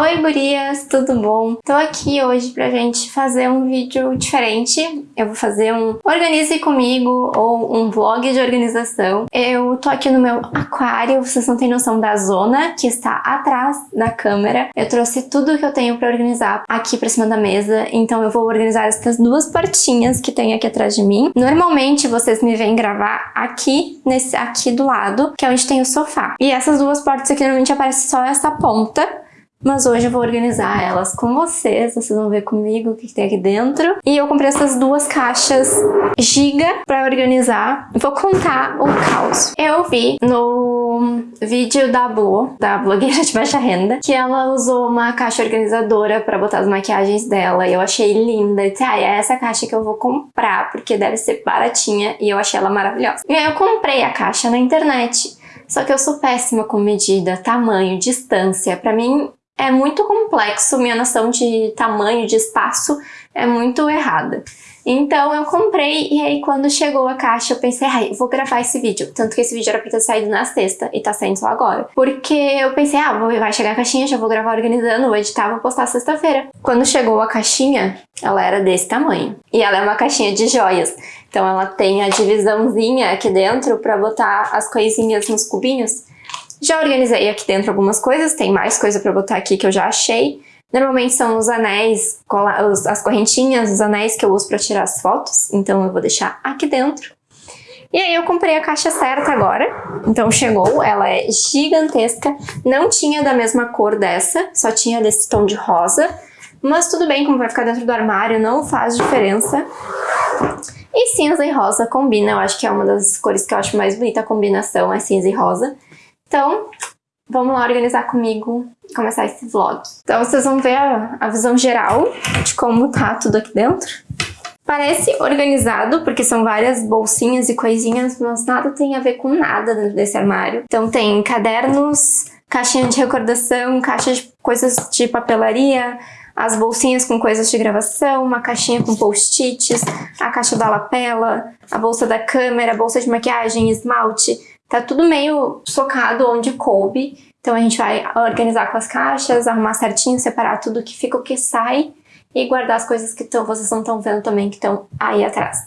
Oi gurias, tudo bom? Tô aqui hoje pra gente fazer um vídeo diferente. Eu vou fazer um Organize Comigo ou um vlog de organização. Eu tô aqui no meu aquário, vocês não têm noção da zona que está atrás da câmera. Eu trouxe tudo que eu tenho pra organizar aqui pra cima da mesa, então eu vou organizar essas duas portinhas que tem aqui atrás de mim. Normalmente vocês me veem gravar aqui, nesse, aqui do lado, que é onde tem o sofá. E essas duas portas aqui normalmente aparece só essa ponta, mas hoje eu vou organizar elas com vocês, vocês vão ver comigo o que, tem aqui dentro. E eu comprei essas duas caixas giga pra organizar. Vou contar o caos. Eu vi no vídeo da Bo, da blogueira de baixa renda, que ela usou uma caixa organizadora pra botar as maquiagens dela. E eu achei linda. E disse, ah, é essa caixa que eu vou comprar, porque deve ser baratinha. E eu achei ela maravilhosa. E aí eu comprei a caixa na internet. Só que eu sou péssima com medida, tamanho, distância. Pra mim, é muito complexo, minha noção de tamanho, de espaço é muito errada. Então eu comprei e aí quando chegou a caixa eu pensei, ai, vou gravar esse vídeo. Tanto que esse vídeo era pra ter saído na sexta e tá saindo só agora. Porque eu pensei, ah, vai chegar a caixinha, já vou gravar organizando, vou editar, vou postar sexta-feira. Quando chegou a caixinha, ela era desse tamanho. E ela é uma caixinha de joias. Então ela tem a divisãozinha aqui dentro pra botar as coisinhas nos cubinhos. Já organizei aqui dentro algumas coisas, tem mais coisa pra botar aqui que eu já achei. Normalmente são os anéis, as correntinhas, os anéis que eu uso pra tirar as fotos, então eu vou deixar aqui dentro. E aí eu comprei a caixa certa agora, então chegou, ela é gigantesca, não tinha da mesma cor dessa, só tinha desse tom de rosa, mas tudo bem, como vai ficar dentro do armário, não faz diferença. E cinza e rosa combina, eu acho que é uma das cores que eu acho mais bonita a combinação, é cinza e rosa. Então, vamos lá organizar comigo e começar esse vlog. Então vocês vão ver a, a visão geral de como tá tudo aqui dentro. Parece organizado, porque são várias bolsinhas e coisinhas, mas nada tem a ver com nada dentro desse armário. Então tem cadernos, caixinha de recordação, caixa de coisas de papelaria, as bolsinhas com coisas de gravação, uma caixinha com post-its, a caixa da lapela, a bolsa da câmera, a bolsa de maquiagem, esmalte, Tá tudo meio socado onde coube, então a gente vai organizar com as caixas, arrumar certinho, separar tudo que fica o que sai e guardar as coisas que tão, vocês não estão vendo também que estão aí atrás.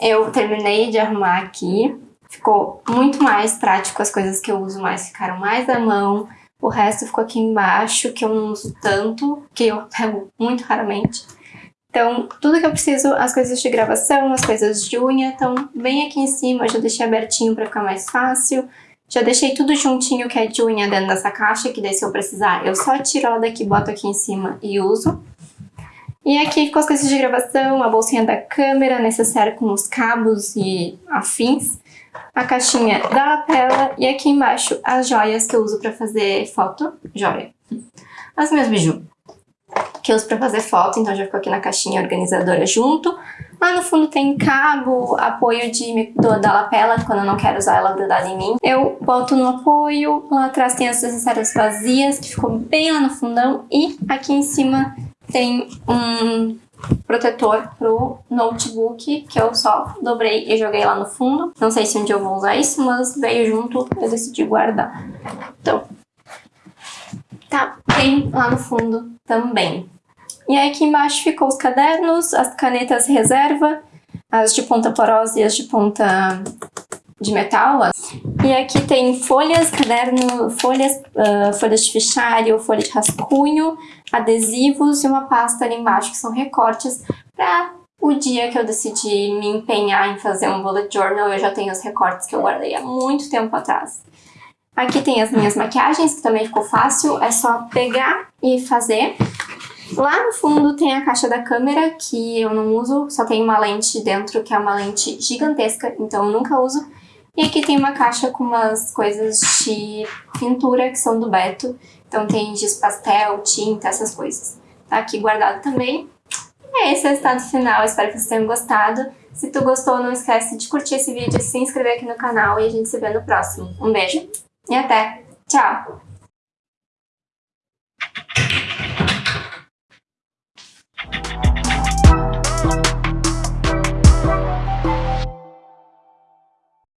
Eu terminei de arrumar aqui, ficou muito mais prático, as coisas que eu uso mais ficaram mais à mão, o resto ficou aqui embaixo, que eu não uso tanto, que eu pego muito raramente. Então, tudo que eu preciso, as coisas de gravação, as coisas de unha, estão bem aqui em cima, eu já deixei abertinho para ficar mais fácil. Já deixei tudo juntinho que é de unha dentro dessa caixa, que daí se eu precisar, eu só tiro ela daqui, boto aqui em cima e uso. E aqui ficou as coisas de gravação, a bolsinha da câmera, necessária com os cabos e afins, a caixinha da lapela e aqui embaixo as joias que eu uso para fazer foto, joia. As minhas biju, que eu uso para fazer foto, então já ficou aqui na caixinha organizadora junto. Lá no fundo tem cabo, apoio de, do, da lapela, quando eu não quero usar ela grudada em mim. Eu boto no apoio, lá atrás tem as necessárias vazias, que ficou bem lá no fundão. E aqui em cima tem um protetor pro notebook que eu só dobrei e joguei lá no fundo. Não sei se um dia eu vou usar isso, mas veio junto, eu decidi guardar. Então, tá bem lá no fundo também. E aí aqui embaixo ficou os cadernos, as canetas reserva, as de ponta porosa e as de ponta de metal. E aqui tem folhas, caderno, folhas, uh, folhas de fichário, folha de rascunho, adesivos e uma pasta ali embaixo que são recortes para o dia que eu decidi me empenhar em fazer um bullet journal, eu já tenho os recortes que eu guardei há muito tempo atrás. Aqui tem as minhas maquiagens, que também ficou fácil, é só pegar e fazer. Lá no fundo tem a caixa da câmera, que eu não uso, só tem uma lente dentro, que é uma lente gigantesca, então eu nunca uso. E aqui tem uma caixa com umas coisas de pintura que são do Beto. Então tem giz pastel, tinta, essas coisas. Tá aqui guardado também. É esse é o resultado final, espero que vocês tenham gostado. Se tu gostou, não esquece de curtir esse vídeo, se inscrever aqui no canal e a gente se vê no próximo. Um beijo e até! Tchau!